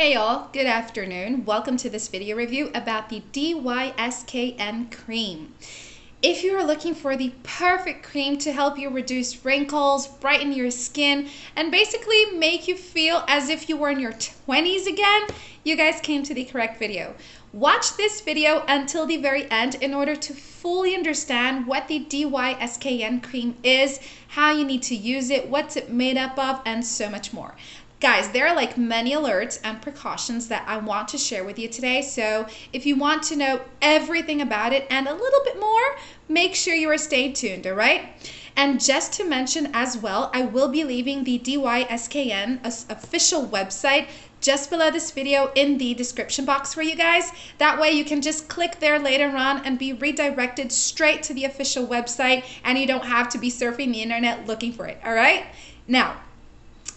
Hey y'all, good afternoon. Welcome to this video review about the DYSKN cream. If you are looking for the perfect cream to help you reduce wrinkles, brighten your skin, and basically make you feel as if you were in your 20s again, you guys came to the correct video. Watch this video until the very end in order to fully understand what the DYSKN cream is, how you need to use it, what's it made up of, and so much more. Guys, there are like many alerts and precautions that I want to share with you today. So if you want to know everything about it and a little bit more, make sure you are staying tuned, all right? And just to mention as well, I will be leaving the DYSKN official website just below this video in the description box for you guys. That way you can just click there later on and be redirected straight to the official website and you don't have to be surfing the internet looking for it, all right? Now,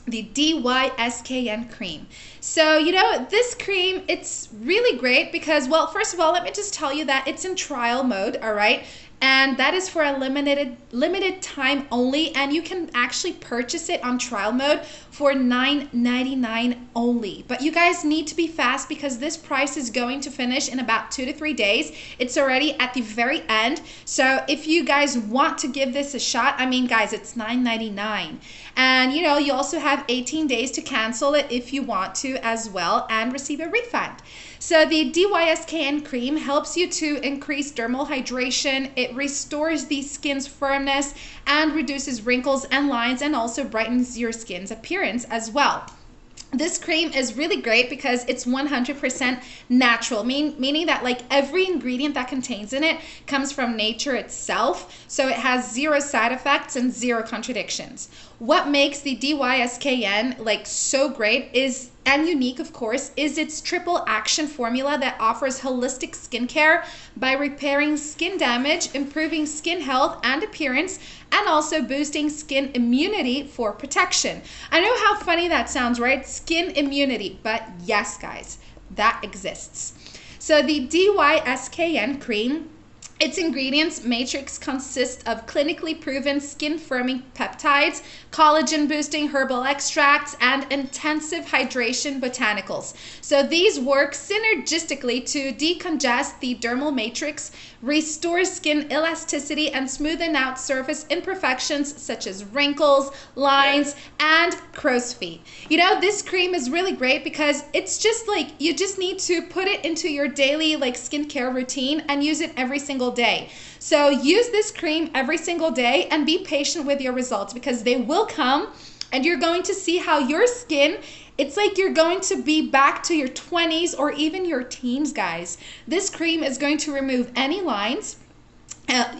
the DYSKN cream. So, you know, this cream, it's really great because, well, first of all, let me just tell you that it's in trial mode, all right? And that is for a limited limited time only and you can actually purchase it on trial mode for $9.99 only. But you guys need to be fast because this price is going to finish in about two to three days. It's already at the very end. So if you guys want to give this a shot i mean guys it's $9.99 and you know you also have 18 days to cancel it if you want to as well and receive a refund so the DYSKN cream helps you to increase dermal hydration. It restores the skin's firmness and reduces wrinkles and lines and also brightens your skin's appearance as well. This cream is really great because it's 100% natural, mean, meaning that like every ingredient that contains in it comes from nature itself. So it has zero side effects and zero contradictions. What makes the DYSKN like so great is and unique, of course, is its triple action formula that offers holistic skincare by repairing skin damage, improving skin health and appearance, and also boosting skin immunity for protection. I know how funny that sounds, right? Skin immunity, but yes, guys, that exists. So the DYSKN cream its ingredients matrix consists of clinically proven skin firming peptides, collagen boosting herbal extracts, and intensive hydration botanicals. So these work synergistically to decongest the dermal matrix, restore skin elasticity, and smoothen out surface imperfections such as wrinkles, lines, and crow's feet. You know, this cream is really great because it's just like you just need to put it into your daily like skincare routine and use it every single single day. So use this cream every single day and be patient with your results because they will come and you're going to see how your skin it's like you're going to be back to your 20s or even your teens, guys. This cream is going to remove any lines, uh,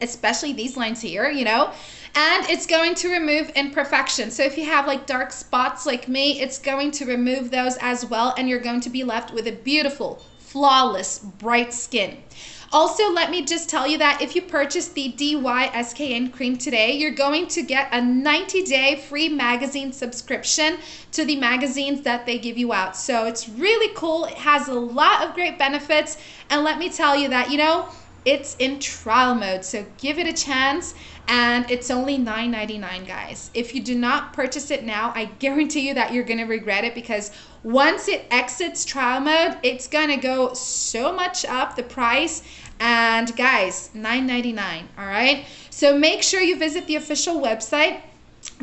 especially these lines here, you know, and it's going to remove imperfections. So if you have like dark spots like me, it's going to remove those as well, and you're going to be left with a beautiful, flawless, bright skin. Also, let me just tell you that if you purchase the DYSKN cream today, you're going to get a 90-day free magazine subscription to the magazines that they give you out. So it's really cool. It has a lot of great benefits. And let me tell you that, you know, it's in trial mode. So give it a chance and it's only $9.99 guys if you do not purchase it now i guarantee you that you're to regret it because once it exits trial mode it's to go so much up the price and guys $9.99 all right so make sure you visit the official website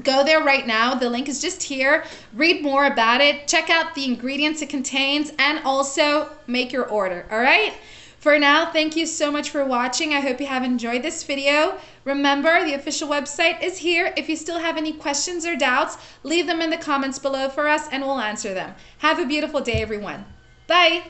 Go there right now. The link is just here. Read more about it. Check out the ingredients it contains and also make your order. All right. For now, thank you so much for watching. I hope you have enjoyed this video. Remember, the official website is here. If you still have any questions or doubts, leave them in the comments below for us and we'll answer them. Have a beautiful day, everyone. Bye.